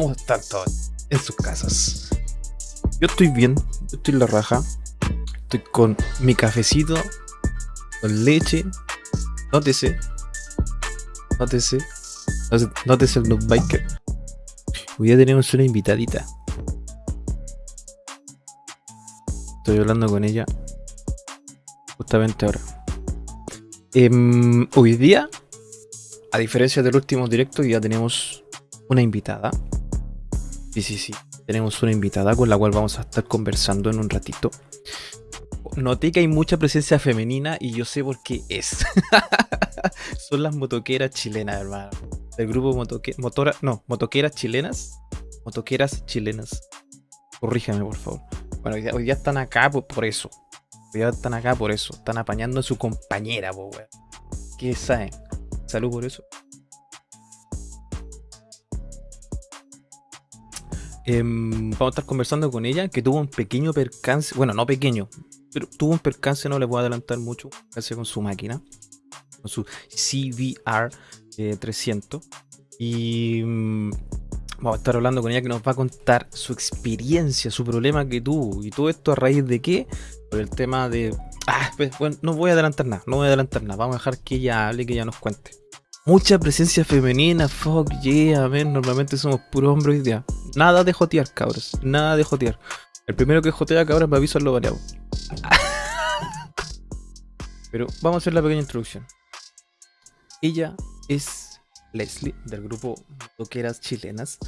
¿Cómo están todos en sus casas? Yo estoy bien, yo estoy en la raja. Estoy con mi cafecito, con leche. Nótese. Nótese. Nótese- el noob biker. Hoy día tenemos una invitadita. Estoy hablando con ella justamente ahora. Em, hoy día, a diferencia del último directo, ya tenemos una invitada. Sí, sí, sí. Tenemos una invitada con la cual vamos a estar conversando en un ratito. Noté que hay mucha presencia femenina y yo sé por qué es. Son las motoqueras chilenas, hermano. Del grupo motoque motora no, motoqueras chilenas. Motoqueras chilenas. Corríjame, por favor. Bueno, hoy día, hoy día están acá por, por eso. Hoy día están acá por eso. Están apañando a su compañera, po, weón. ¿Qué saben? Salud por eso. Em, vamos a estar conversando con ella, que tuvo un pequeño percance, bueno, no pequeño, pero tuvo un percance, no le puedo adelantar mucho, con su máquina, con su CVR eh, 300. Y mm, vamos a estar hablando con ella que nos va a contar su experiencia, su problema que tuvo. Y todo esto a raíz de qué? Por el tema de... Ah, pues, bueno, no voy a adelantar nada, no voy a adelantar nada. Vamos a dejar que ella hable, que ella nos cuente. Mucha presencia femenina, fuck yeah, man. Normalmente somos puros hombres hoy día. Nada de jotear, cabros. Nada de jotear. El primero que jotea, cabros, me aviso lo baneado. Pero vamos a hacer la pequeña introducción. Ella es Leslie, del grupo Toqueras Chilenas.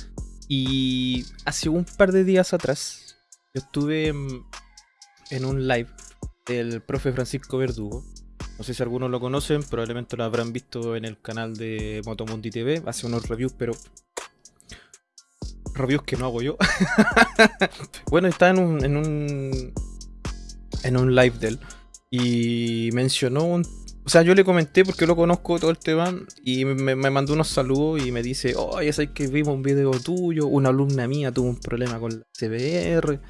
Y hace un par de días atrás, yo estuve en un live del profe Francisco Verdugo. No sé si algunos lo conocen, probablemente lo habrán visto en el canal de Motomundi TV. Hace unos reviews, pero. Reviews que no hago yo. bueno, está en un, en un. En un live de él. Y mencionó un. O sea, yo le comenté porque lo conozco todo el tema. Y me, me mandó unos saludos y me dice: Oh, ya sabes que vimos un video tuyo. Una alumna mía tuvo un problema con la CBR.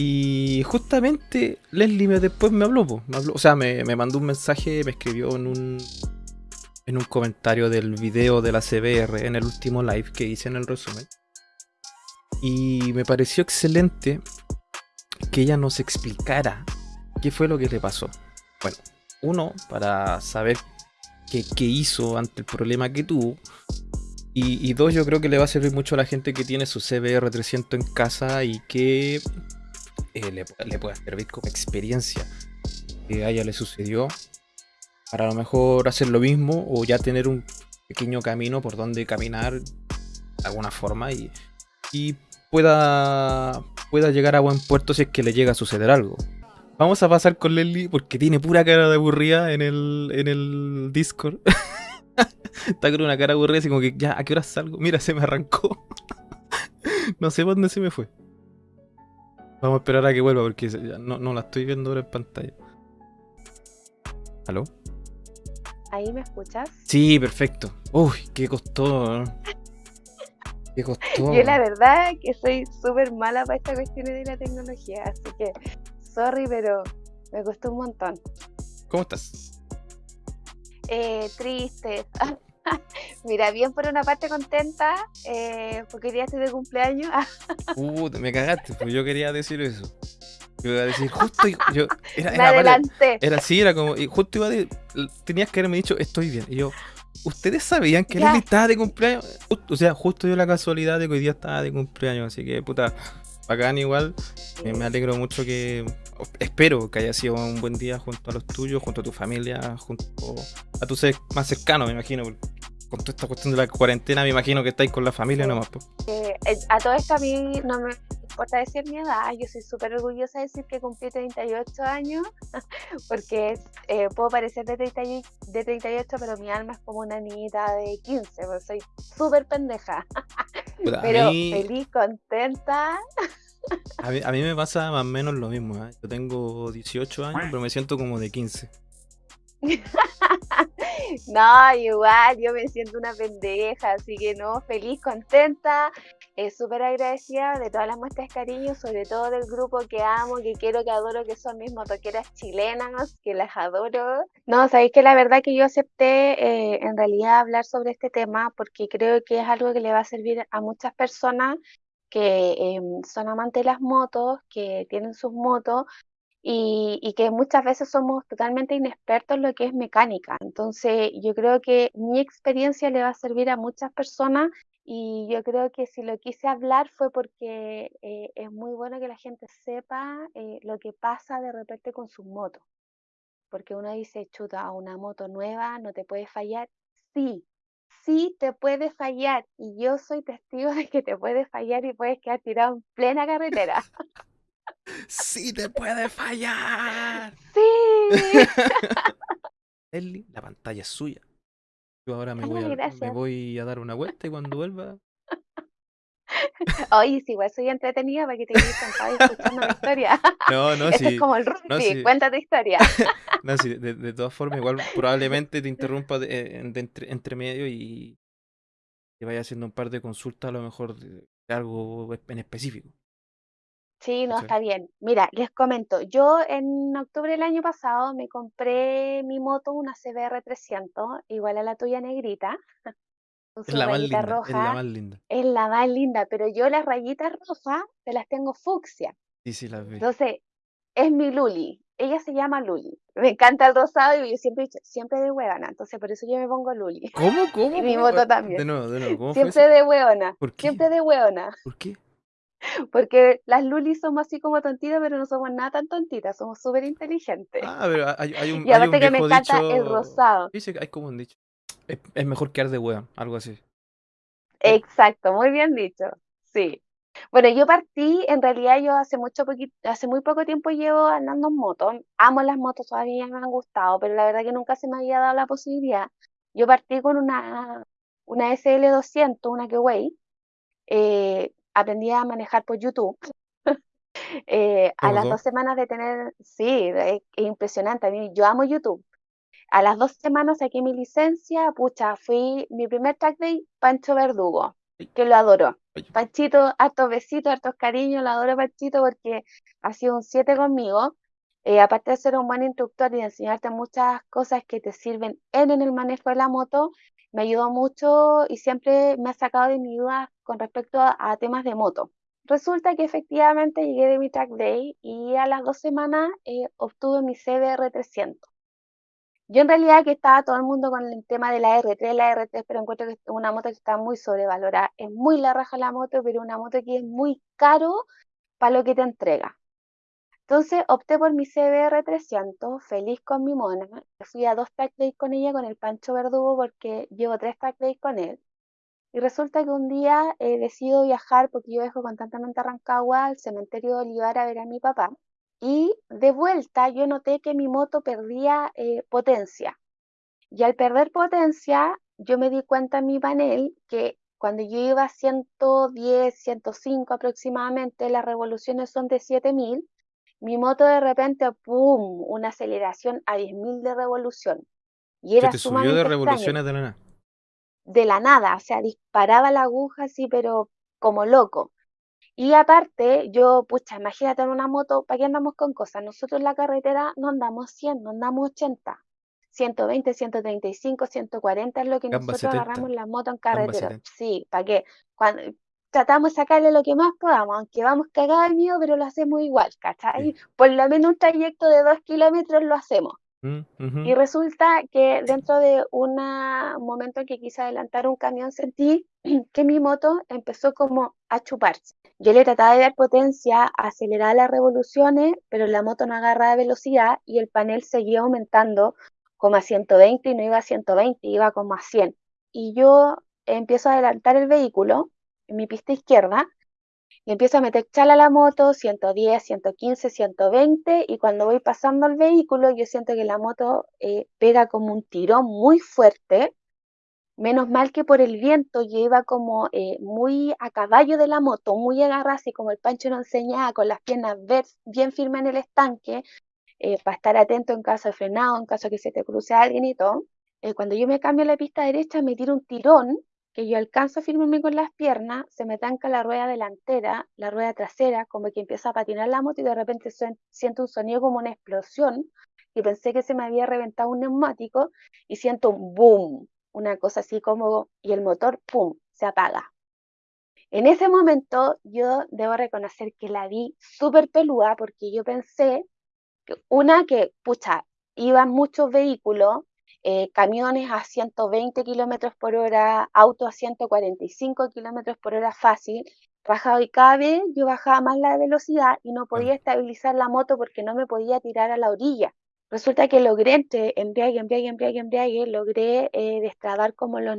Y justamente Leslie me, después me habló, o sea, me, me mandó un mensaje, me escribió en un, en un comentario del video de la CBR en el último live que hice en el resumen. Y me pareció excelente que ella nos explicara qué fue lo que le pasó. Bueno, uno, para saber qué, qué hizo ante el problema que tuvo. Y, y dos, yo creo que le va a servir mucho a la gente que tiene su CBR 300 en casa y que eh, le, le pueda servir como experiencia que a ella le sucedió para a lo mejor hacer lo mismo o ya tener un pequeño camino por donde caminar de alguna forma y, pueda, pueda llegar a buen puerto si es que le llega a suceder algo. Vamos a pasar con Leslie porque tiene pura cara de aburrida en el, en el Discord. Está con una cara aburrida así como que ya, ¿a qué hora salgo? Mira, se me arrancó. no sé dónde se me fue. Vamos a esperar a que vuelva porque no, no la estoy viendo ahora en pantalla. ¿Aló? ¿Ahí me escuchas? Sí, perfecto. Uy, qué costó. Qué costó. Yo la verdad que soy súper mala para esta cuestión de la tecnología, así que sorry, pero me costó un montón. ¿Cómo estás? Eh, triste. Mira, bien por una parte contenta, eh, porque hoy día estoy de cumpleaños. Puta, me cagaste, pues yo quería decir eso. Yo iba a decir, justo yo. yo- era, me adelanté. era así, era como. y justo iba a de- Tenías que haberme dicho, estoy bien. Y yo, ¿ustedes sabían que. Leslie estaba de cumpleaños? O sea, justo dio la casualidad de que hoy día estaba de cumpleaños. Así que, puta, bacán igual. Eh, me alegro mucho que. Espero que haya sido un buen día junto a los tuyos, junto a tu familia, junto a tus seres más cercanos, me imagino. Con toda esta cuestión de la cuarentena, me imagino que estáis con la familia nomás. pues. Eh, eh, a todo esto a mí no me importa decir mi edad, yo soy súper orgullosa de decir que cumplí 38 años, porque eh, puedo parecer de, 30 y- de 38, pero mi alma es como una niñita de 15, pues soy súper pendeja, pero mí- feliz, contenta. A mí, me pasa más o menos lo mismo. ¿eh? Yo tengo 18 años, pero me siento como de 15. no, igual, yo me siento una pendeja, así que no, feliz, contenta, eh, súper agradecida de todas las muestras de cariño, sobre todo del grupo que amo, que quiero, que adoro, que son mis motoqueras chilenas, que las adoro. No, sabéis que la verdad que yo acepté eh, en realidad hablar sobre este tema porque creo que es algo que le va a servir a muchas personas que em, son amantes de las motos, que tienen sus motos y, que muchas veces somos totalmente inexpertos en lo que es mecánica. Entonces, yo creo que mi experiencia le va a servir a muchas personas y yo creo que si lo quise hablar fue porque eh, es muy bueno que la gente sepa eh, lo que pasa de repente con sus motos. Porque uno dice, chuta, una moto nueva no te puede fallar. Sí, sí te puede fallar. Y yo soy testigo de que te puede fallar y puedes quedar tirado en plena carretera. sí te puede fallar. Sí. Ellie, la pantalla es suya. Yo ahora me, voy a, me voy a dar una vuelta y cuando vuelva. Oye, sí, igual soy entretenida para que te quedes sentado escuchando la historia. No, no, sí. es como el rugby, cuenta tu historia. no, sí, de, todas formas, igual probablemente te interrumpa de, entre, entre, medio y te vaya haciendo un par de consultas, a lo mejor de algo en específico. Sí, no, está bien. Mira, les comento, yo en octubre del año pasado me compré mi moto, una CBR 300, igual a la tuya negrita, Es la más linda, es la más linda. es la más linda, pero yo las rayitas rojas te las tengo fucsia. Sí, sí, las vi. Entonces, es mi Luli. Ella se llama Luli. Me encanta el rosado y yo siempre he dicho, siempre de huevona. Entonces, por eso yo me pongo Luli. ¿Cómo? ¿Cómo? Y mi moto también. De nuevo, de nuevo. ¿Cómo Siempre de huevona. ¿Por qué? Siempre de huevona. ¿Por qué? Porque las lulis somos así como tontitas, pero no somos nada tan tontitas, somos súper inteligentes. Ah, pero hay, hay un Y aparte hay un que me viejo encanta dicho... el rosado. Dice que hay como un dicho. Es, es mejor quedar de hueón, algo así. Eh. Exacto, muy bien dicho. Sí. Bueno, yo partí, en realidad yo hace mucho poquito, hace muy poco tiempo llevo andando en moto. Amo las motos, todavía me han gustado, pero la verdad que nunca se me había dado la posibilidad. Yo partí con una, una SL200, una Keway. Eh, aprendí a manejar por YouTube. Eh, a las dos semanas de tener, sí, es, impresionante. A mí, yo amo YouTube. A las dos semanas saqué mi licencia, pucha, fui mi primer track day, Pancho Verdugo, que lo adoro. Panchito, hartos besitos, hartos cariños, lo adoro Panchito porque ha sido un 7 conmigo. Eh, aparte de ser un buen instructor y de enseñarte muchas cosas que te sirven en, en el manejo de la moto, me ayudó mucho y siempre me ha sacado de mi duda con respecto a, temas de moto. Resulta que efectivamente llegué de mi track day y a las dos semanas eh, obtuve mi CBR 300. Yo en realidad que estaba todo el mundo con el tema de la R3, la R3, pero encuentro que es una moto que está muy sobrevalorada. Es muy la raja la moto, pero una moto que es muy caro para lo que te entrega. Entonces opté por mi CBR 300, feliz con mi mona. Fui a dos track days con ella, con el Pancho Verdugo, porque llevo tres track days con él. Y resulta que un día eh, decido viajar, porque yo dejo constantemente a Rancagua, al cementerio de Olivar, a ver a mi papá. Y de vuelta yo noté que mi moto perdía eh, potencia. Y al perder potencia, yo me di cuenta en mi panel que cuando yo iba a 110, 105 aproximadamente, las revoluciones son de 7000 mi moto de repente, ¡pum!, una aceleración a 10.000 de revolución. Y era te subió de revoluciones de la nada. De la nada, o sea, disparaba la aguja así, pero como loco. Y aparte, yo, pucha, imagínate en una moto, ¿para qué andamos con cosas? Nosotros en la carretera no andamos 100, no andamos 80. 120, 135, 140 es lo que nosotros agarramos la moto en carretera. Sí, ¿para qué? Cuando, tratamos de sacarle lo que más podamos, aunque vamos cagados de miedo, pero lo hacemos igual, ¿cachai? Por lo menos un trayecto de dos kilómetros lo hacemos. Mm, y resulta que dentro de un momento en que quise adelantar un camión, sentí que mi moto empezó como a chuparse. Yo le trataba de dar potencia, acelerar las revoluciones, pero la moto no agarraba velocidad y el panel seguía aumentando como a 120 y no iba a 120, iba como a 100. Y yo empiezo a adelantar el vehículo en mi pista izquierda y empiezo a meter chala a la moto, 110, 115, 120, y cuando voy pasando el vehículo, yo siento que la moto eh, pega como un tirón muy fuerte. Menos mal que por el viento yo iba como eh, muy a caballo de la moto, muy agarrada, así como el Pancho nos enseñaba, con las piernas bien firmes en el estanque. eh, para estar atento en caso de frenado, en caso que se te cruce alguien y todo. Eh, cuando yo me cambio a la pista derecha, me tiro un tirón que yo alcanzo a firmarme con las piernas, se me tanca la rueda delantera, la rueda trasera, como que empieza a patinar la moto y de repente siento un sonido como una explosión, y pensé que se me había reventado un neumático y siento un boom, una cosa así como, y el motor, ¡pum!, se apaga. En ese momento yo debo reconocer que la vi súper pelúa porque yo pensé, que una que, pucha, iban muchos vehículos, eh, camiones a 120 kilómetros por hora, autos a 145 kilómetros por hora fácil, bajado y cada vez yo bajaba más la velocidad y no podía estabilizar la moto porque no me podía tirar a la orilla. Resulta que logré entre embriague, embriague, embriague, embriague, logré eh, destrabar como los,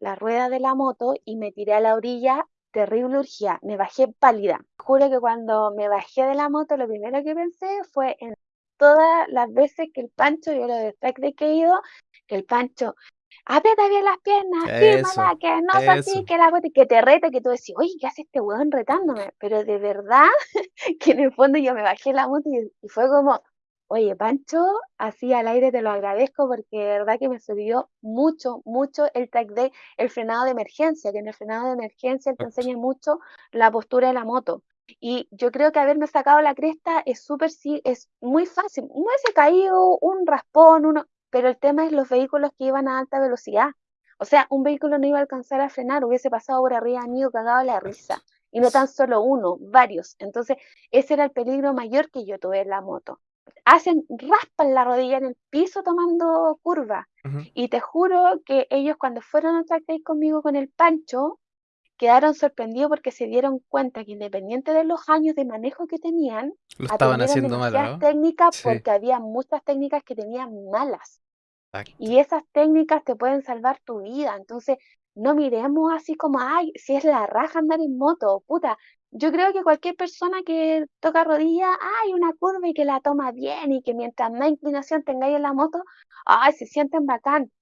la rueda de la moto y me tiré a la orilla, terrible urgía, me bajé pálida. Juro que cuando me bajé de la moto, lo primero que pensé fue en todas las veces que el Pancho, yo lo de de que he ido, que el Pancho aprieta bien las piernas, fírmala, que no es así, que la que te reta, que tú decís, oye, ¿qué hace este weón retándome? Pero de verdad que en el fondo yo me bajé la moto y fue como, Oye, Pancho, así al aire te lo agradezco porque de verdad que me sirvió mucho, mucho el track day, el frenado de emergencia, que en el frenado de emergencia te enseña mucho la postura de la moto. Y yo creo que haberme sacado la cresta es súper, sí, es muy fácil. No hubiese caído un raspón, uno, pero el tema es los vehículos que iban a alta velocidad. O sea, un vehículo no iba a alcanzar a frenar, hubiese pasado por arriba mío cagado la risa. Y no tan solo uno, varios. Entonces, ese era el peligro mayor que yo tuve en la moto hacen, raspan la rodilla en el piso tomando curva. Y te juro que ellos cuando fueron a track conmigo con el Pancho, quedaron sorprendidos porque se dieron cuenta que independiente de los años de manejo que tenían, lo estaban haciendo mal, técnicas porque había muchas técnicas que tenían malas. Y esas técnicas te pueden salvar tu vida. Entonces, no miremos así como, ay, si es la raja andar en moto, puta, yo creo que cualquier persona que toca rodilla, hay una curva y que la toma bien y que mientras más inclinación tengáis en la moto, ay, se sienten bacán.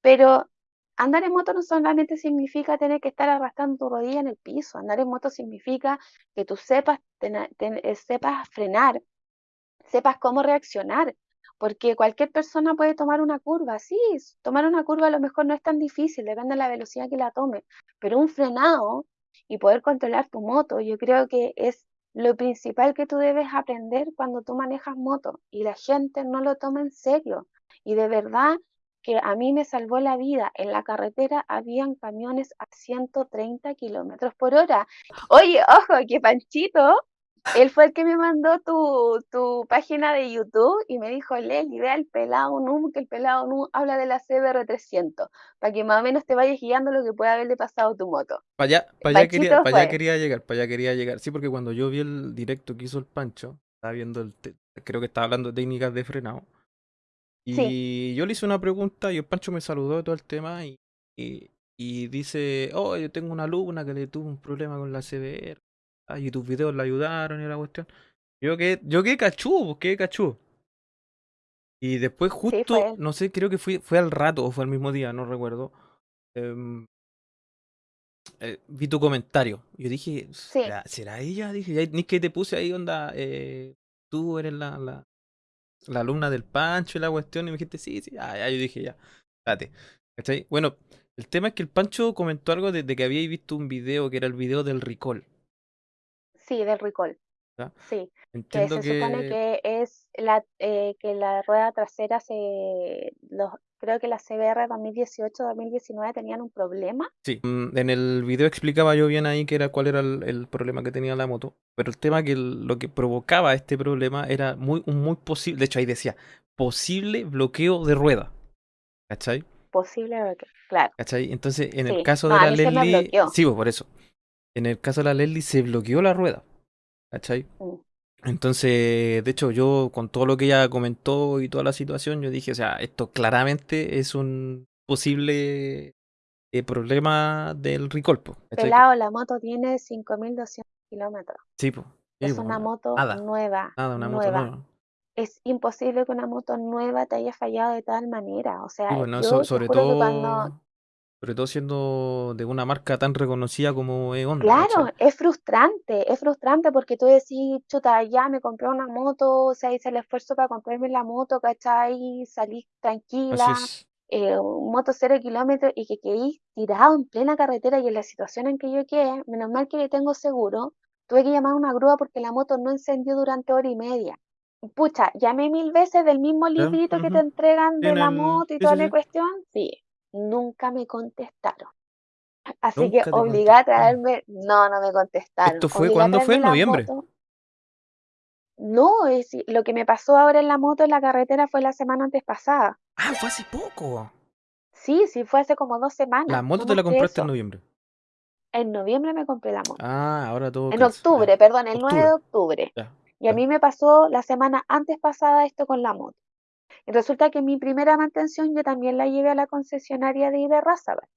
Pero andar en moto no solamente significa tener que estar arrastrando tu rodilla en el piso, andar en moto significa que tú sepas, eh, sepas frenar, sepas cómo reaccionar, porque cualquier persona puede tomar una curva, sí, tomar una curva a lo mejor no es tan difícil, depende de la velocidad que la tome, pero un frenado y poder controlar tu moto. Yo creo que es lo principal que tú debes aprender cuando tú manejas moto y la gente no lo toma en serio. Y de verdad que a mí me salvó la vida. En la carretera habían camiones a 130 kilómetros por hora. Oye, ojo, que Panchito él fue el que me mandó tu, tu página de YouTube y me dijo, Leli, ve al pelado NUM, que el pelado NUM habla de la CBR300, para que más o menos te vayas guiando lo que puede haberle pasado a tu moto. Para allá, para allá, quería, para allá quería llegar, para allá quería llegar. Sí, porque cuando yo vi el directo que hizo el Pancho, estaba viendo el, creo que estaba hablando de técnicas de frenado. Y yo le hice una pregunta y el Pancho me saludó de todo el tema y, y, y dice, oh, yo tengo una alumna que le tuvo un problema con la CBR ah, y tus videos le ayudaron y la cuestión. Yo que yo qué cachú, pues, qué cachú. Y después justo, no sé, creo que fue, fue al rato o fue al mismo día, no recuerdo. Em, eh, vi tu comentario. Yo dije, ¿será, ella? Dije, ni que te puse ahí, onda, eh, tú eres la, la, la, alumna del Pancho y la cuestión. Y me dijiste, sí, sí. Ah, ya, yo dije, ya, date. Bueno, el tema es que el Pancho comentó algo desde de que había visto un video que era el video del recall. Sí, del recall. Sí, que se supone que es la eh, que la rueda trasera se los creo que la CBR 2018-2019 tenían un problema. Sí, mm, en el video explicaba yo bien ahí que era cuál era el, problema que tenía la moto, pero el tema que lo que provocaba este problema era muy un muy posible, de hecho ahí decía, posible bloqueo de rueda. ¿Cachai? Posible bloqueo, claro. ¿Cachai? Entonces, en el caso de la Leslie, sí, pues, por eso en el caso de la Leslie se bloqueó la rueda. ¿Cachai? Mm. Entonces, de hecho, yo con todo lo que ella comentó y toda la situación, yo dije, o sea, esto claramente es un posible eh, problema del recolpo. Pelado, la moto tiene 5.200 kilómetros. Sí, pues. es una moto nueva. Nada, una moto nueva. Es imposible que una moto nueva te haya fallado de tal manera. O sea, yo sobre todo Sobre todo siendo de una marca tan reconocida como es Honda, Claro, es frustrante, es frustrante porque tú decís, chuta, ya me compré una moto, o sea, hice el esfuerzo para comprarme la moto, ¿cachai? Salí tranquila, eh, moto cero kilómetros y que quedé tirado en plena carretera y en la situación en que yo quedé, menos mal que le tengo seguro, tuve que llamar a una grúa porque la moto no encendió durante hora y media. Pucha, llamé mil veces del mismo librito que te entregan de En la el. moto y Sí, toda sí, la sí. cuestión, sí, nunca me contestaron. Así que obligada a traerme, no, no me contestaron. ¿Esto fue cuándo fue? ¿En la noviembre? moto. No, es, lo que me pasó ahora en la moto en la carretera fue la semana antes pasada. Ah, fue hace poco. Sí, sí, fue hace como dos La semanas, moto no te la compraste en noviembre. En noviembre me compré la moto. Ah, ahora todo En octubre, perdón, el 9 Octubre. de octubre. Ya. Y a mí me pasó la semana antes pasada esto con la moto. Y resulta que mi primera mantención yo también la llevé a la concesionaria de Iberrazabal.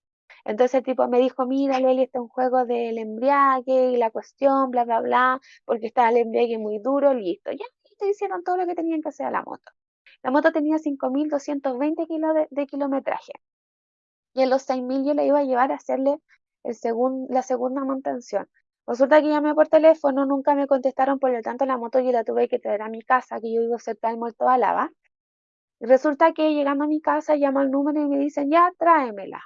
Entonces el tipo me dijo, mira, Leli, este es un juego del embriague y la cuestión, bla, bla, bla, porque estaba el embriague muy duro, listo. Ya, listo, hicieron todo lo que tenían que hacer a la moto. La moto tenía 5.220 kilos de, de kilometraje. Y en los 6.000 yo la iba a llevar a hacerle el segun, la segunda mantención. Resulta que llamé por teléfono, nunca me contestaron, por lo tanto la moto yo la tuve que traer a mi casa, que yo vivo cerca del Muerto. Y resulta que llegando a mi casa llamo al número y me dicen, ya, tráemela.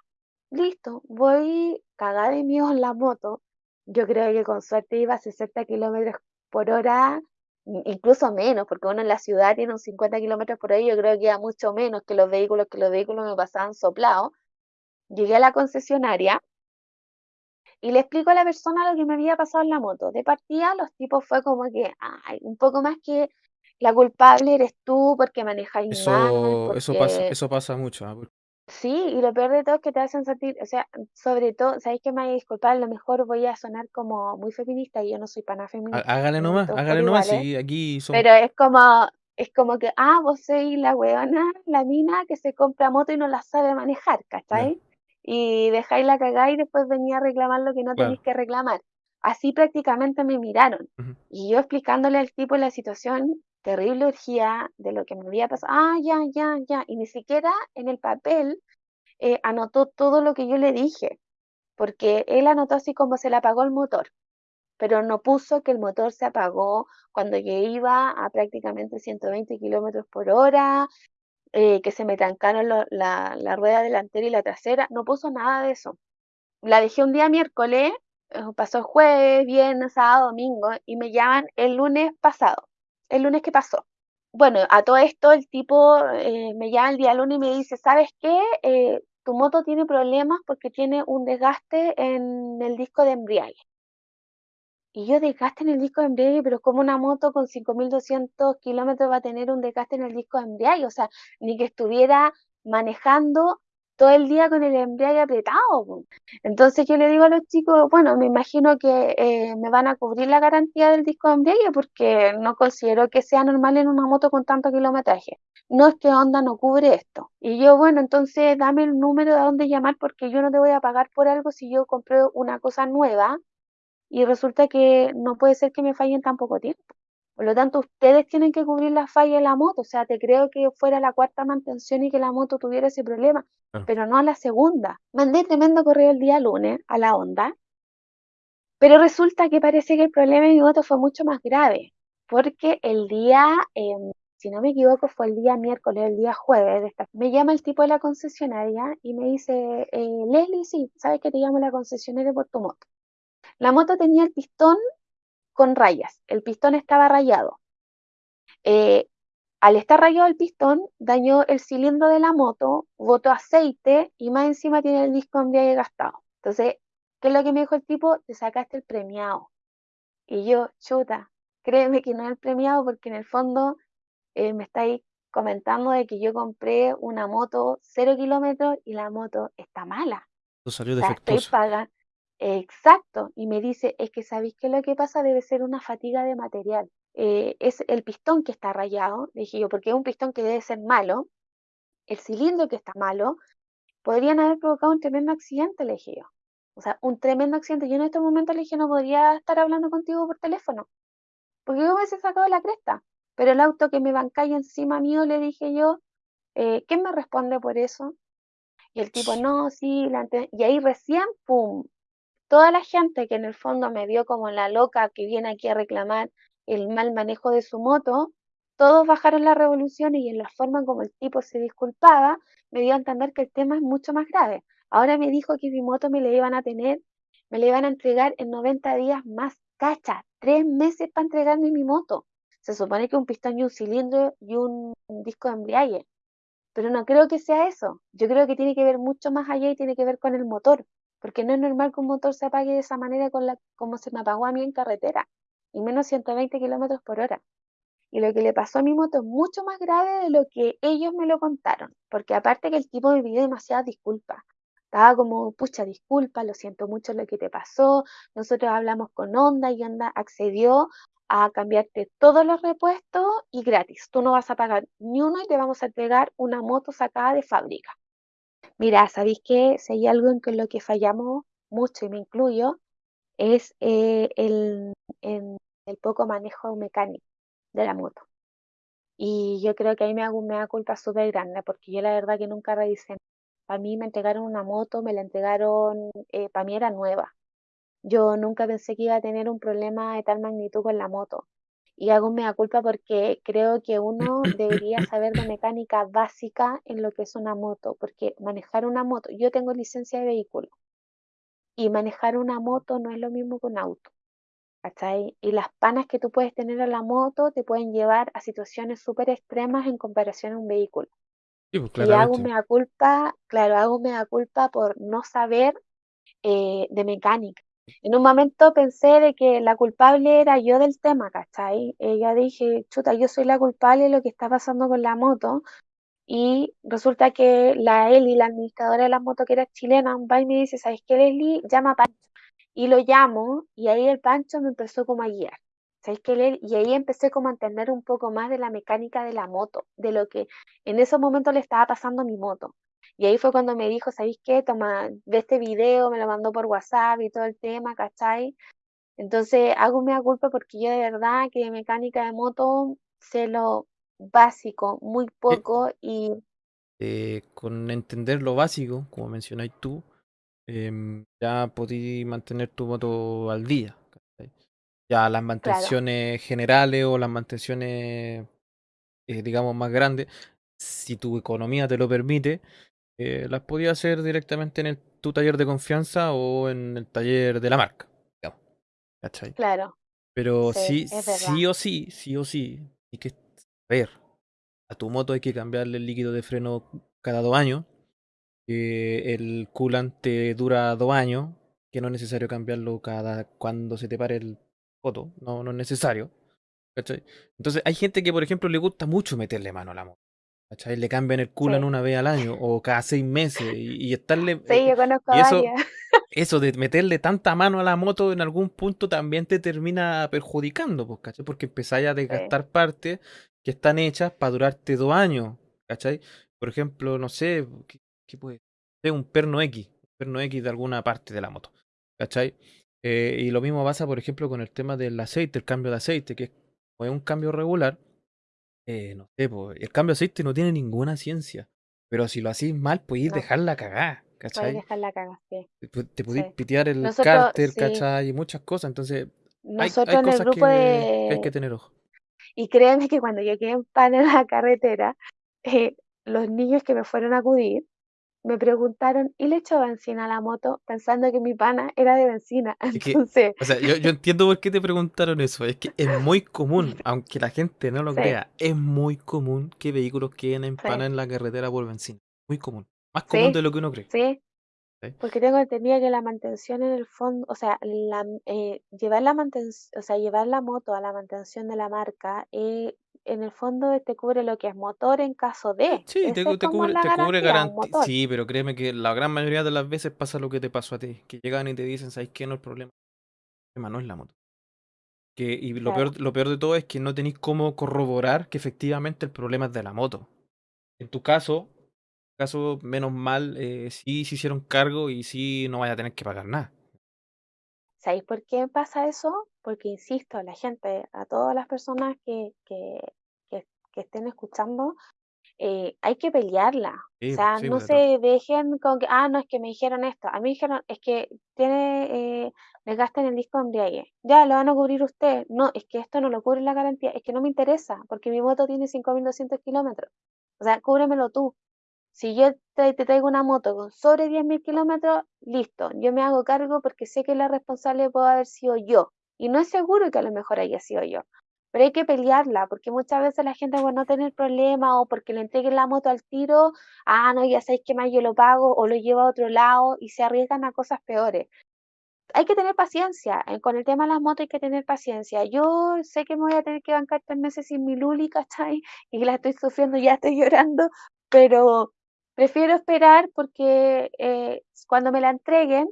Listo, voy cagada de miedo en la moto. Yo creo que con suerte iba a 60 kilómetros por hora, incluso menos, porque uno en la ciudad tiene un 50 kilómetros por hora, yo creo que iba mucho menos que los vehículos, que los vehículos me pasaban soplados. Llegué a la concesionaria y le explico a la persona lo que me había pasado en la moto. De partida, los tipos fue como que, ay, un poco más que la culpable eres tú porque manejáis mal, Eso, eso pasa, porque eso pasa mucho. ¿ah? Sí, y lo peor de todo es que te hacen sentir, o sea, sobre todo, sabéis que me voy a disculpar, a lo mejor voy a sonar como muy feminista y yo no soy para nada Há- feminista, Hágale nomás, todos por hágale nomás. iguales, Sí, aquí somos. pero es como, es como que, ah, vos sois la weona, la mina que se compra moto y no la sabe manejar, Ya, ¿cachai? Y dejáis la cagada y después venía a reclamar lo que no claro. tenéis que reclamar. Así prácticamente me miraron. Ujú. Y yo explicándole al tipo la situación, terrible urgía de lo que me había pasado, ah, ya, ya, ya, y ni siquiera en el papel eh, anotó todo lo que yo le dije, porque él anotó así como se le apagó el motor, pero no puso que el motor se apagó cuando yo iba a prácticamente 120 kilómetros por hora, eh, que se me trancaron la, la rueda delantera y la trasera, no puso nada de eso. La dejé un día miércoles, eh, pasó jueves, viernes, sábado, domingo, y me llaman el lunes pasado, el lunes que pasó. Bueno, a todo esto el tipo eh, me llama el día lunes y me dice, ¿sabes qué? Eh, tu moto tiene problemas porque tiene un desgaste en el disco de embriague. Y yo desgaste en el disco de embriague, pero como una moto con 5.200 kilómetros va a tener un desgaste en el disco de embriague, o sea, ni que estuviera manejando todo el día con el embriague apretado. Entonces yo le digo a los chicos, bueno, me imagino que eh, me van a cubrir la garantía del disco de embriague porque no considero que sea normal en una moto con tanto kilometraje. No es que Honda no cubre esto. Y yo, bueno, entonces dame el número de dónde llamar porque yo no te voy a pagar por algo si yo compré una cosa nueva y resulta que no puede ser que me falle en tan poco tiempo. Por lo tanto, ustedes tienen que cubrir la falla de la moto. O sea, te creo que fuera la cuarta mantención y que la moto tuviera ese problema, Claro. pero no a la segunda. Mandé tremendo correo el día lunes a la Honda, pero resulta que parece que el problema de mi moto fue mucho más grave, porque el día, eh, si no me equivoco, fue el día miércoles, el día jueves, de esta, me llama el tipo de la concesionaria y me dice, eh, Leslie, sí, sabes que te llamo la concesionaria por tu moto. La moto tenía el pistón con rayas, el pistón estaba rayado. Eh, al estar rayado el pistón, dañó el cilindro de la moto, botó aceite y más encima tiene el disco embriague gastado. Entonces, ¿qué es lo que me dijo el tipo? Te sacaste el premiado. Y yo, chuta, créeme que no es el premiado porque en el fondo eh, me estáis comentando de que yo compré una moto cero kilómetros y la moto está mala. Salió O sea, estoy pagando. Exacto. Y me dice, es que sabéis que lo que pasa debe ser una fatiga de material. Eh, es el pistón que está rayado, dije yo, porque es un pistón que debe ser malo, el cilindro que está malo, podrían haber provocado un tremendo accidente, le dije yo. O sea, un tremendo accidente. Yo en este momento le dije, no podría estar hablando contigo por teléfono, porque yo me hubiese sacado la cresta. Pero el auto que me bancáis encima mío, le dije yo, eh, ¿quién me responde por eso? Y el tipo, no, sí, la ante-". y ahí recién, pum, toda la gente que en el fondo me vio como la loca que viene aquí a reclamar el mal manejo de su moto, todos bajaron las revoluciones y en la forma como el tipo se disculpaba, me dio a entender que el tema es mucho más grave. Ahora me dijo que mi moto me la iban a tener, me la iban a entregar en 90 días más. Cacha, tres meses para entregarme mi moto. Se supone que un pistón y un cilindro y un disco de embriague. Pero no creo que sea eso. Yo creo que tiene que ver mucho más allá y tiene que ver con el motor. Porque no es normal que un motor se apague de esa manera con la, como se me apagó a mí en carretera. Y menos 120 kilómetros por hora. Y lo que le pasó a mi moto es mucho más grave de lo que ellos me lo contaron. Porque aparte que el tipo me pidió demasiadas disculpas. Estaba como, pucha, disculpa, lo siento mucho lo que te pasó. Nosotros hablamos con Honda y Honda accedió a cambiarte todos los repuestos y gratis. Tú no vas a pagar ni uno y te vamos a entregar una moto sacada de fábrica. Mira, ¿sabéis que si hay algo en lo que fallamos mucho, y me incluyo, es eh, el, el, el poco manejo mecánico de la moto? Y yo creo que ahí me hago me da culpa súper grande, porque yo la verdad que nunca revisé. Para mí me entregaron una moto, me la entregaron, eh, para mí era nueva. Yo nunca pensé que iba a tener un problema de tal magnitud con la moto. Y hago un mea culpa porque creo que uno debería saber de mecánica básica en lo que es una moto, porque manejar una moto, yo tengo licencia de vehículo, y manejar una moto no es lo mismo que un auto. ¿cachai? Y las panas que tú puedes tener a la moto te pueden llevar a situaciones súper extremas en comparación a un vehículo. Sí, pues Y hago mea culpa, claro, hago mea culpa por no saber eh, de mecánica. En un momento pensé de que la culpable era yo del tema, ¿cachai? Eh, yo dije, chuta, yo soy la culpable de lo que está pasando con la moto. Y resulta que la Eli, la administradora de la moto, que era chilena, va y me dice, ¿sabes qué, Leslie? Llama a Pancho. Y lo llamo, y ahí el Pancho me empezó como a guiar. ¿Sabes qué, Leslie? Y ahí empecé como a entender un poco más de la mecánica de la moto, de lo que en esos momentos le estaba pasando mi moto. Y ahí fue cuando me dijo, ¿sabéis qué? Toma, ve este video, me lo mandó por WhatsApp y todo el tema, ¿cachai? Entonces hago mea culpa porque yo de verdad que de mecánica de moto sé lo básico, muy Eh, poco y eh, con entender lo básico, como mencionáis tú, em, ya podí mantener tu moto al día. ¿cachai? Ya las claro, mantenciones generales o las mantenciones, eh, digamos, más grandes, si tu economía te lo permite, eh, las podías hacer directamente en el- tu taller de confianza o en el taller de la marca. digamos, ¿cachai? claro, Pero sí, sí, sí o sí, sí o sí, hay que saber. A tu moto hay que cambiarle el líquido de freno cada dos años. que el coolant te dura dos años. Que no es necesario cambiarlo cada cuando se te pare el foto. No, no es necesario. ¿cachai? Entonces hay gente que, por ejemplo, le gusta mucho meterle mano a la moto. ¿Cachai? Le cambian el coolant sí. una vez al año o cada seis meses. Y, y estarle. Sí, eh, yo conozco y eso, varias, eso de meterle tanta mano a la moto en algún punto también te termina perjudicando, pues, ¿cachai? Porque empezáis a sí, desgastar partes que están hechas para durarte dos años, ¿cachai? Por ejemplo, no sé, ¿qué, qué puede ser? Un perno X, un perno X de alguna parte de la moto, ¿cachai? Eh, y lo mismo pasa, por ejemplo, con el tema del aceite, el cambio de aceite, que es un cambio regular, eh, no sé, pues, el cambio de aceite no tiene ninguna ciencia, pero si lo hacís mal, podéis no, dejarla cagada, podéis ¿cachai? dejar la caga, sí, te te podéis sí. pitear el Nosotros, cárter, sí, ¿cachai? Y muchas cosas. Entonces, hay, el cosas grupo que, que hay que tener ojo. y créeme que cuando yo quedé en pan en la carretera, eh, los niños que me fueron a acudir, me preguntaron, ¿y le echo benzina a la moto? Pensando que mi pana era de benzina. Es que, Entonces, o sea, yo, yo entiendo por qué te preguntaron eso. Es que es muy común, aunque la gente no lo sí, crea, es muy común que vehículos queden sí, empanados en la carretera por benzina. Muy común. Más común de lo que uno cree. sí, ¿sí? porque tengo entendido que la mantención en el fondo, o sea, la, eh, llevar la mantención, o sea, llevar la moto a la mantención de la marca, eh, en el fondo te cubre lo que es motor en caso de. sí, te, Esa cu- es te como cubre, la te cubre garantía. Sí, pero créeme que la gran mayoría de las veces pasa lo que te pasó a ti. Que llegan y te dicen, ¿sabes qué? No es el problema. El problema no es la moto. Que, y lo Claro, peor, lo peor de todo es que no tenéis cómo corroborar que efectivamente el problema es de la moto. En tu caso, caso menos mal, eh, sí se hicieron cargo y sí no vaya a tener que pagar nada. ¿Sabéis por qué pasa eso? Porque, insisto, la gente, a todas las personas que, que, que, que estén escuchando, eh, hay que pelearla. O sea, sí, no se dejen con que, ah, no, es que me dijeron esto. A mí me dijeron, es que tiene, eh, le gastan el disco de embriague. Ya, lo van a cubrir ustedes. No, es que esto no lo cubre la garantía. Es que no me interesa, porque mi moto tiene 5.200 kilómetros. O sea, cúbremelo tú. Si yo te, te traigo una moto con sobre 10.000 kilómetros, listo. Yo me hago cargo porque sé que la responsable puede haber sido yo. Y no es seguro que a lo mejor haya sido yo pero hay que pelearla, porque muchas veces la gente por no tener problemas o porque le entreguen la moto al tiro, ah, no, ya sabéis que más yo lo pago o lo llevo a otro lado y se arriesgan a cosas peores. Hay que tener paciencia, eh, con el tema de las motos hay que tener paciencia. Yo sé que me voy a tener que bancar tres meses sin mi Luli, ¿cachai? Y la estoy sufriendo, ya estoy llorando, pero prefiero esperar porque eh, cuando me la entreguen,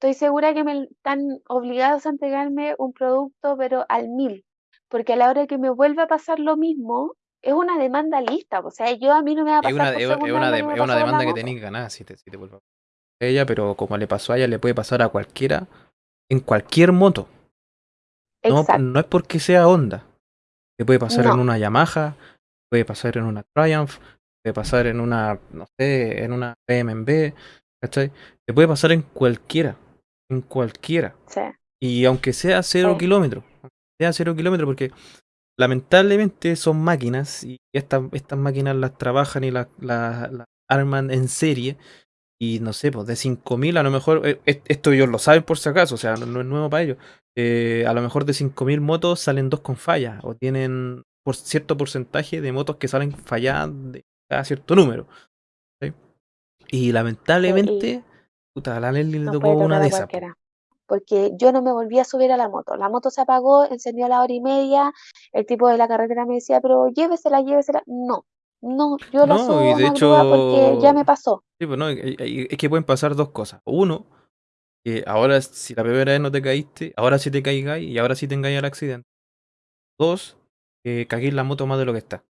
estoy segura que me están obligados a entregarme un producto, pero al mil porque a la hora que me vuelva a pasar lo mismo, es una demanda lista, o sea, yo a mí no me va a Es pasar una, por es, una, de- es una demanda que tenéis ganada si te, si te vuelve a ella, pero como le pasó a ella, le puede pasar a cualquiera en cualquier moto. No, Exacto, no es porque sea Honda. Le puede pasar en una Yamaha, puede pasar en una Triumph, puede pasar en una, no sé, en una BMW, ¿cachai? Le puede pasar en cualquiera, en cualquiera. sí, Y aunque sea cero sí, kilómetros, sea cero kilómetros, porque lamentablemente son máquinas y estas, estas máquinas las trabajan y las, las- las arman en serie. Y no sé, pues de 5.000 a lo mejor, eh, es- esto ellos lo saben por si acaso, o sea, no, es nuevo para ellos. Eh, a lo mejor de 5.000 motos salen dos con falla o tienen por cierto porcentaje de motos que salen falladas de cada cierto número. ¿sí? Y lamentablemente, puta, a la Leslie le tocó una de esas. Porque yo no me volví a subir a la moto. La moto se apagó, encendió a la hora y media. El tipo de la carretera me decía, pero llévesela, llévesela. No, no, yo la No, y subo a de grúa porque ya hecho, me pasó. sí, pues, no, es que pueden pasar dos cosas. Uno, que ahora si la primera vez no te caíste, ahora sí te caigáis y ahora sí tengáis el accidente. Dos, que caguéis la moto más de lo que está.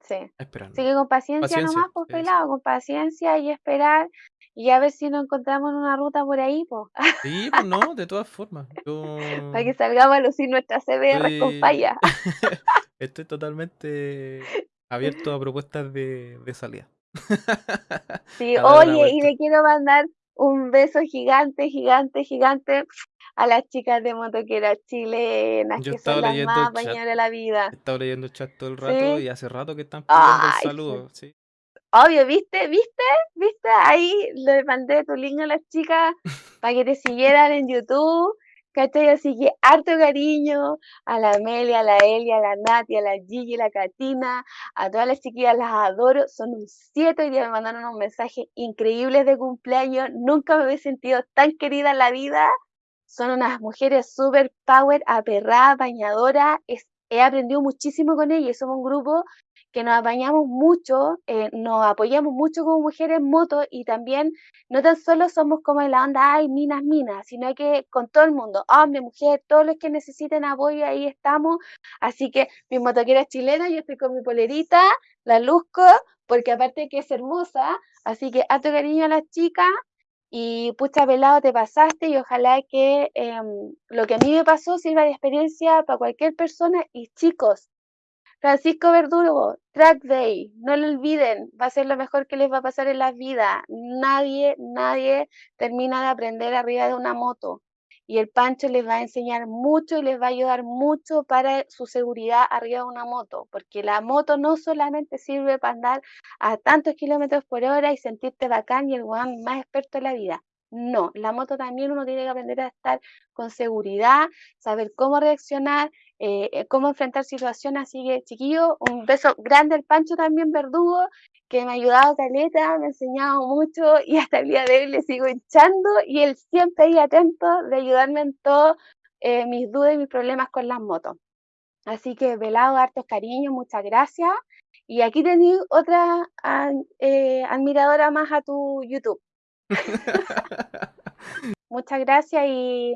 Sí. Esperando. Así que con paciencia Paciencia. nomás, pues sí, sí. pelado, con paciencia y esperar y a ver si nos encontramos en una ruta por ahí, pues, Sí, pues no, de todas formas. Yo para que salgamos a lucir nuestras CBR con estoy, falla. estoy totalmente abierto a propuestas de, de salida. Sí, A una oye, y vuelta. le quiero mandar un beso gigante, gigante, gigante a las chicas de motoqueras chilenas, Yo que estaba son las leyendo más el chat. de la He vida. estado leyendo el chat todo el rato Sí, y hace rato que están pidiendo el ay, sí. saludo. Sí. Obvio, ¿viste? ¿Viste? ¿Viste? Ahí le mandé tu link a las chicas para que te siguieran en YouTube. ¿Cachai? Así que harto cariño a la Amelia, a la Elia, a la Nati, a la Gigi, a la Katina, a todas las chiquillas las adoro. Son un siete, día me mandaron unos mensajes increíbles de cumpleaños. Nunca me había sentido tan querida en la vida. Son unas mujeres super power, aperradas, bañadoras. Es- he aprendido muchísimo con ellas. Somos un grupo que nos apañamos mucho, eh, nos apoyamos mucho como mujeres en moto y también no tan solo somos como en la onda, ay, minas, minas, sino que con todo el mundo, hombre, mujer, todos los que necesiten apoyo, ahí estamos. Así que mi motoquera es chilena, yo estoy con mi polerita, la luzco, porque aparte que es hermosa, así que harto cariño a las chicas. Y pucha pelado, te pasaste y ojalá que em, lo que a mí me pasó sirva de experiencia para cualquier persona. Y chicos, Francisco Verdugo, Track Day, no lo olviden, va a ser lo mejor que les va a pasar en la vida. Nadie, nadie termina de aprender arriba de una moto. Y el Pancho les va a enseñar mucho y les va a ayudar mucho para su seguridad arriba de una moto, porque la moto no solamente sirve para andar a tantos kilómetros por hora y sentirte bacán y el weón más experto de la vida. No, la moto también uno tiene que aprender a estar con seguridad, saber cómo reaccionar, eh, eh, cómo enfrentar situaciones. Así que, chiquillo, un beso grande al Pancho también, verdugo, que me ha ayudado caleta, me ha enseñado mucho y hasta el día de hoy le sigo hinchando y él siempre ahí atento de ayudarme en todos eh, mis dudas y mis problemas con las motos. Así que, velado, hartos cariños, muchas gracias. Y aquí tenéis otra eh, admiradora más a tu YouTube. Muchas gracias y,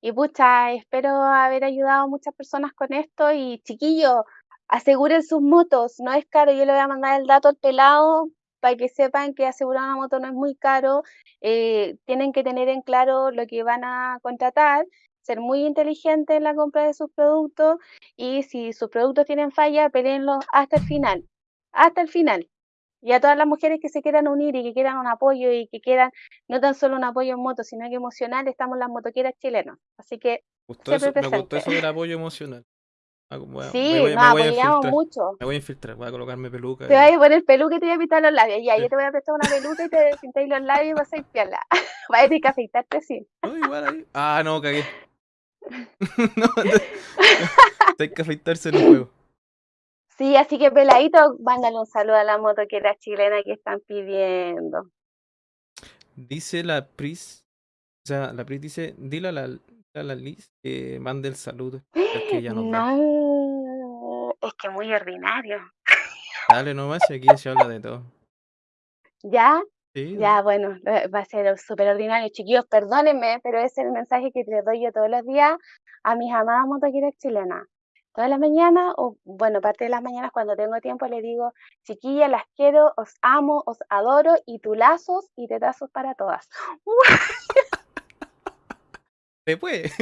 y pucha, espero haber ayudado a muchas personas con esto. Y chiquillos, aseguren sus motos, no es caro. Yo le voy a mandar el dato al pelado para que sepan que asegurar una moto no es muy caro. Eh, tienen que tener en claro lo que van a contratar, ser muy inteligentes en la compra de sus productos y si sus productos tienen falla, peleenlos hasta el final. hasta el final. Y a todas las mujeres que se quieran unir y que quieran un apoyo y que quieran no tan solo un apoyo en moto, sino que emocional, estamos las motoqueras chilenas. Así que Gustó eso, me gustó eso del apoyo emocional. Ah, bueno, Sí, me voy, nos me voy mucho. Me voy a infiltrar, voy a colocarme peluca. Te y- vas a poner peluca y te voy a pintar los labios. Ya, Sí. yo te voy a prestar una peluca y te pintáis los labios y vas a ir piola. Vas a tener que afeitarte, sí. No, igual ahí. Ah, no, cagué. no, hay que afeitarse en el juego. Sí, así que peladito, mándale un saludo a la motoquera chilena que están pidiendo. Dice la Pris. O sea, la Pris dice, dile a la, a la Liz que mande el saludo. que ella nos da. No, es que muy ordinario. Dale nomás, y aquí se habla de todo. ¿Ya? Sí, Ya, bueno, va a ser súper ordinario. Chiquillos, perdónenme, pero ese es el mensaje que les doy yo todos los días a mis amadas motoqueras chilenas. Todas las mañanas, o bueno, parte de las mañanas cuando tengo tiempo, les digo, chiquillas, las quiero, os amo, os adoro, y tulazos y tetazos para todas. Se puede.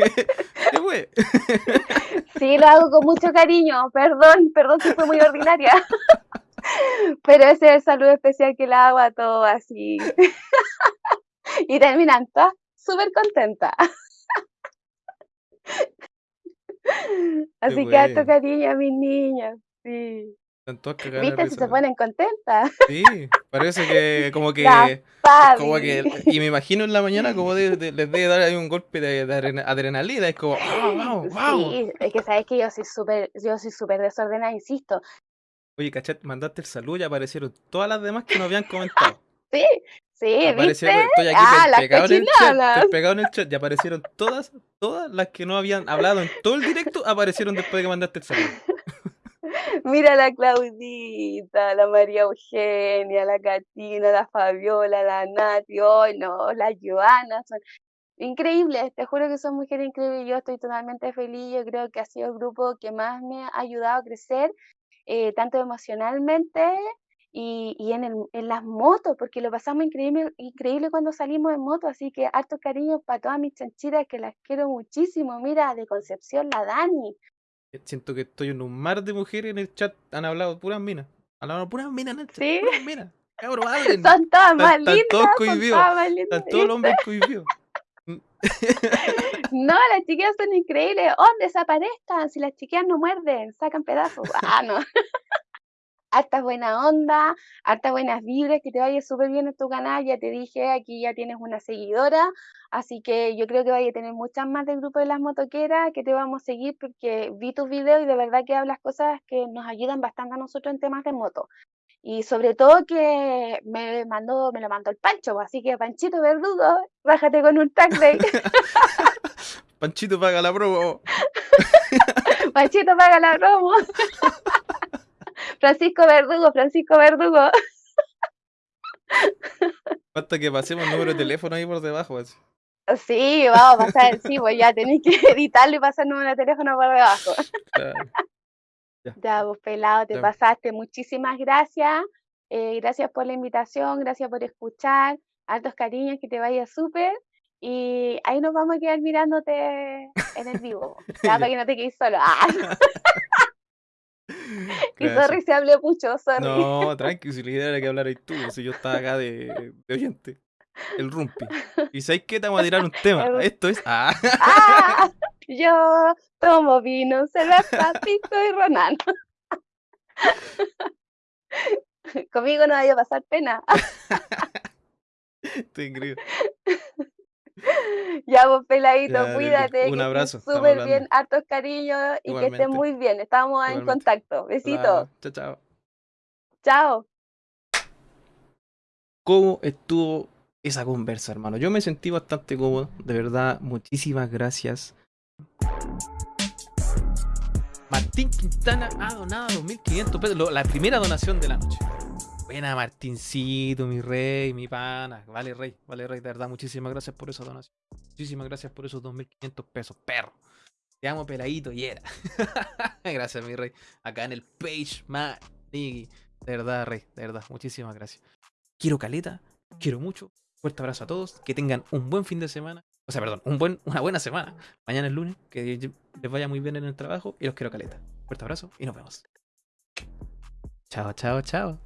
Se puede. Sí, lo hago con mucho cariño, perdón, perdón si fue muy ordinaria. Pero ese es el saludo especial que le hago a todos así. Y terminan todas súper contentas. Así que harto bueno. cariño a mis niñas. Sí. Están todas cagadas de ¿Viste? Si risa, se ponen contentas. Sí, parece que como que como y me imagino en la mañana como de- de- les debe dar ahí un golpe de, de adrena- adrenalina, es como, "Ah, vamos, vamos. Sí, es que sabes que yo soy súper, yo soy súper desordenada, insisto. Oye, cachat, mandaste el saludo y aparecieron todas las demás que no habían comentado. Sí, sí, estoy aquí Ah, pe- pegado en el chat, cochinadas. estoy pegado en el chat y aparecieron todas, todas las que no habían hablado en todo el directo, aparecieron después de que mandaste el saludo. Mira la Claudita, la María Eugenia, la Catina, la Fabiola, la Nati, hoy no, la Joana, son increíbles, te juro que son mujeres increíbles, yo estoy totalmente feliz, yo creo que ha sido el grupo que más me ha ayudado a crecer, eh, tanto emocionalmente y, y en, el, en las motos, porque lo pasamos increíble, increíble cuando salimos en moto, así que harto cariño para todas mis chanchitas que las quiero muchísimo, mira, de Concepción, la Dani, Siento que estoy en un mar de mujeres en el chat, han hablado puras minas. Han hablado puras minas en el chat, ¿Sí? puras minas. Cabrón, hablen. son todas más están lindas, todos son cohibidos. Están todos los hombres cohibidos. No, las chiquillas son increíbles. Hombres, desaparezcan. Si las chiquillas no muerden, sacan pedazos. Ah, no. Harta buena onda, harta buenas vibras, que te vaya súper bien en tu canal. Ya te dije, aquí ya tienes una seguidora. Así que yo creo que vaya a tener muchas más del grupo de las motoqueras que te vamos a seguir porque vi tus videos y de verdad que hablas cosas que nos ayudan bastante a nosotros en temas de moto. Y sobre todo que me mandó, me lo mandó el Pancho, así que Panchito Verdugo, bájate con un tag day. Panchito paga la promo. Panchito paga la promo. Francisco Verdugo, Francisco Verdugo. Falta que pasemos el número de teléfono ahí por debajo. así. Sí, vamos a pasar, sí, pues ya tenéis que editarlo y pasar el número de teléfono por debajo. Claro. Ya, vos pelado, te Ya. pasaste. Muchísimas gracias. Eh, gracias por la invitación, gracias por escuchar. Altos cariños, que te vaya súper. Y ahí nos vamos a quedar mirándote en el vivo. Ya, Ya. para que no te quedes solo. Ah, y Gracias. sorry si hablé mucho, sorry. No, tranqui, si la idea era que hablarais tú, si yo estaba acá de, de oyente. El rumpi. Y sabéis qué te vamos a tirar un tema. El- Esto es. Ah, Ah, yo tomo vino, cerveza, pico y ronano. Conmigo no vaya a pasar pena. estoy increíble. Ya vos, peladito, Ya, cuídate. un que estés abrazo, estamos Súper hablando. bien, hartos cariños y que estés Igualmente. muy bien. Estamos en Igualmente. contacto. Besitos. Chao, chao. Chao. ¿Cómo estuvo esa conversa, hermano? Yo me sentí bastante cómodo, de verdad. Muchísimas gracias. Martín Quintana ha donado 2.500 pesos, lo- la primera donación de la noche. Buena, Martincito, mi rey, mi pana. Vale, rey, vale, rey, de verdad. Muchísimas gracias por esa donación. Muchísimas gracias por esos 2.500 pesos, perro. Te amo, peladito, y era. gracias, mi rey. Acá en el page, Manigui. De verdad, rey, de verdad. Muchísimas gracias. Quiero caleta, quiero mucho. Fuerte abrazo a todos. Que tengan un buen fin de semana. O sea, perdón, un buen, una buena semana. Mañana es lunes. Que les vaya muy bien en el trabajo. Y los quiero caleta. Fuerte abrazo y nos vemos. Chao, chao, chao.